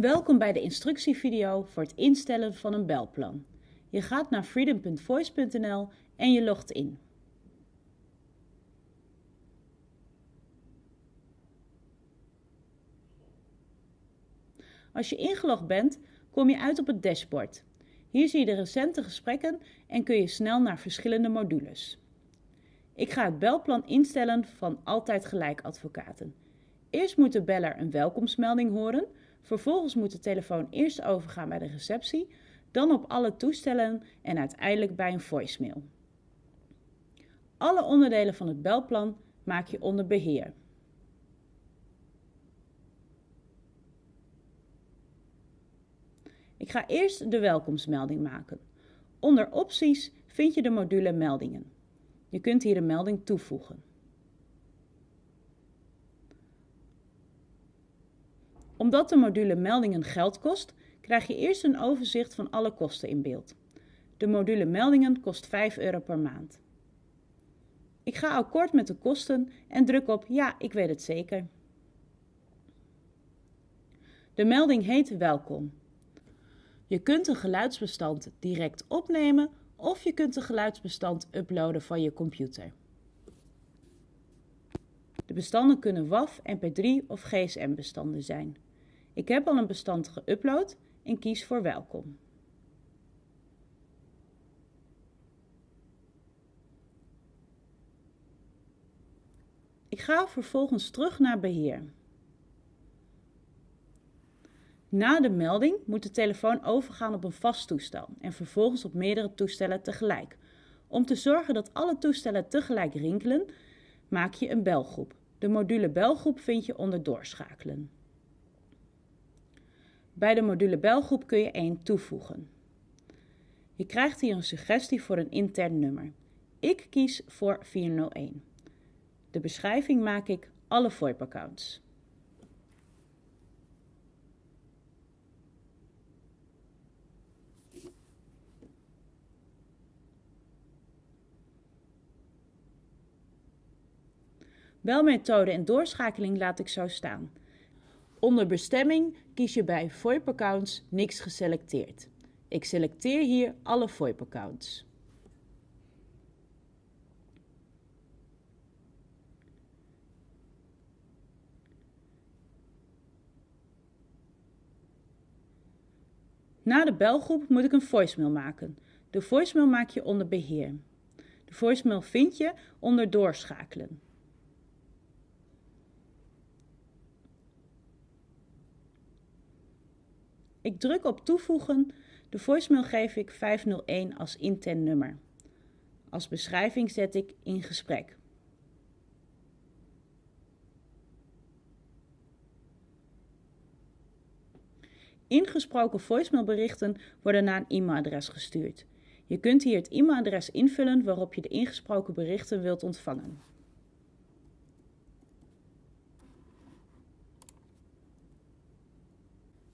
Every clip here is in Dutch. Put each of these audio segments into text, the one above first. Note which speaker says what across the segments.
Speaker 1: Welkom bij de instructievideo voor het instellen van een belplan. Je gaat naar freedom.voice.nl en je logt in. Als je ingelogd bent, kom je uit op het dashboard. Hier zie je de recente gesprekken en kun je snel naar verschillende modules. Ik ga het belplan instellen van Altijd Gelijk Advocaten. Eerst moet de beller een welkomstmelding horen, vervolgens moet de telefoon eerst overgaan bij de receptie, dan op alle toestellen en uiteindelijk bij een voicemail. Alle onderdelen van het belplan maak je onder beheer. Ik ga eerst de welkomstmelding maken. Onder opties vind je de module meldingen. Je kunt hier een melding toevoegen. Omdat de module meldingen geld kost, krijg je eerst een overzicht van alle kosten in beeld. De module meldingen kost 5 euro per maand. Ik ga akkoord met de kosten en druk op ja, ik weet het zeker. De melding heet welkom. Je kunt een geluidsbestand direct opnemen of je kunt een geluidsbestand uploaden van je computer. De bestanden kunnen WAV, MP3 of GSM bestanden zijn. Ik heb al een bestand geüpload en kies voor welkom. Ik ga vervolgens terug naar beheer. Na de melding moet de telefoon overgaan op een vast toestel en vervolgens op meerdere toestellen tegelijk. Om te zorgen dat alle toestellen tegelijk rinkelen, maak je een belgroep. De module belgroep vind je onder doorschakelen. Bij de module belgroep kun je één toevoegen. Je krijgt hier een suggestie voor een intern nummer. Ik kies voor 401. De beschrijving maak ik alle VoIP-accounts. Belmethode en doorschakeling laat ik zo staan. Onder bestemming kies je bij VoIP-accounts niks geselecteerd. Ik selecteer hier alle VoIP-accounts. Na de belgroep moet ik een voicemail maken. De voicemail maak je onder beheer. De voicemail vind je onder doorschakelen. Ik druk op toevoegen. De voicemail geef ik 501 als intern nummer. Als beschrijving zet ik in gesprek. Ingesproken voicemailberichten worden naar een e-mailadres gestuurd. Je kunt hier het e-mailadres invullen waarop je de ingesproken berichten wilt ontvangen.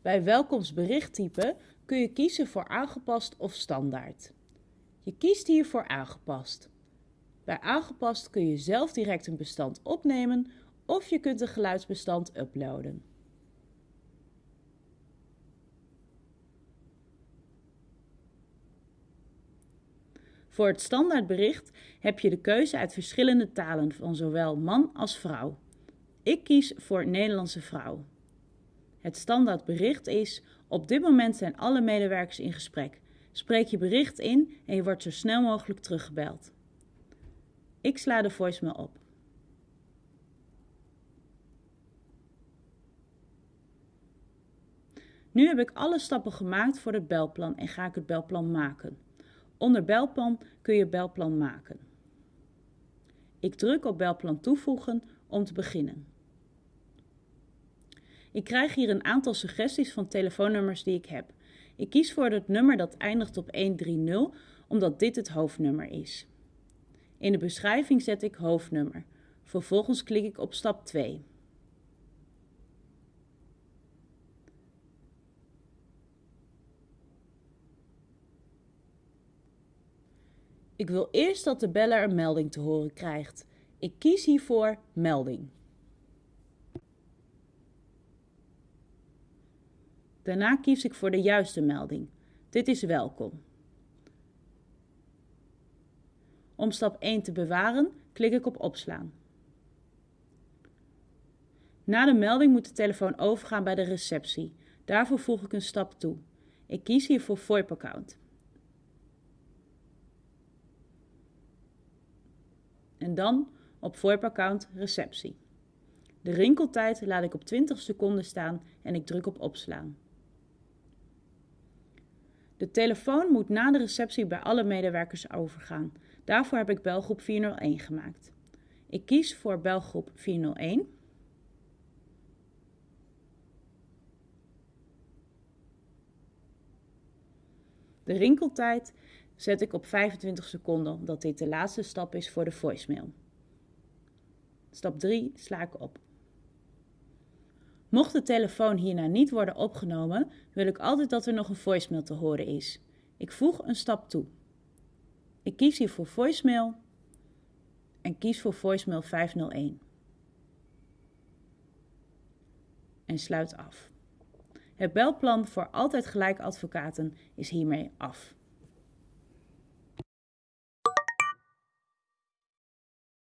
Speaker 1: Bij welkomstberichttype kun je kiezen voor aangepast of standaard. Je kiest hier voor aangepast. Bij aangepast kun je zelf direct een bestand opnemen of je kunt een geluidsbestand uploaden. Voor het standaardbericht heb je de keuze uit verschillende talen van zowel man als vrouw. Ik kies voor Nederlandse vrouw. Het standaardbericht is: op dit moment zijn alle medewerkers in gesprek. Spreek je bericht in en je wordt zo snel mogelijk teruggebeld. Ik sla de voicemail op. Nu heb ik alle stappen gemaakt voor het belplan en ga ik het belplan maken. Onder belplan kun je belplan maken. Ik druk op belplan toevoegen om te beginnen. Ik krijg hier een aantal suggesties van telefoonnummers die ik heb. Ik kies voor het nummer dat eindigt op 130, omdat dit het hoofdnummer is. In de beschrijving zet ik hoofdnummer. Vervolgens klik ik op stap 2. Ik wil eerst dat de beller een melding te horen krijgt. Ik kies hiervoor melding. Daarna kies ik voor de juiste melding. Dit is welkom. Om stap 1 te bewaren, klik ik op opslaan. Na de melding moet de telefoon overgaan bij de receptie. Daarvoor voeg ik een stap toe. Ik kies hier voor VoIP-account. En dan op VoIP-account receptie. De rinkeltijd laat ik op 20 seconden staan en ik druk op opslaan. De telefoon moet na de receptie bij alle medewerkers overgaan. Daarvoor heb ik belgroep 401 gemaakt. Ik kies voor belgroep 401. De rinkeltijd zet ik op 25 seconden, omdat dit de laatste stap is voor de voicemail. Stap 3 sla ik op. Mocht de telefoon hierna niet worden opgenomen, wil ik altijd dat er nog een voicemail te horen is. Ik voeg een stap toe. Ik kies hier voor voicemail en kies voor voicemail 501. En sluit af. Het belplan voor altijd gelijk advocaten is hiermee af.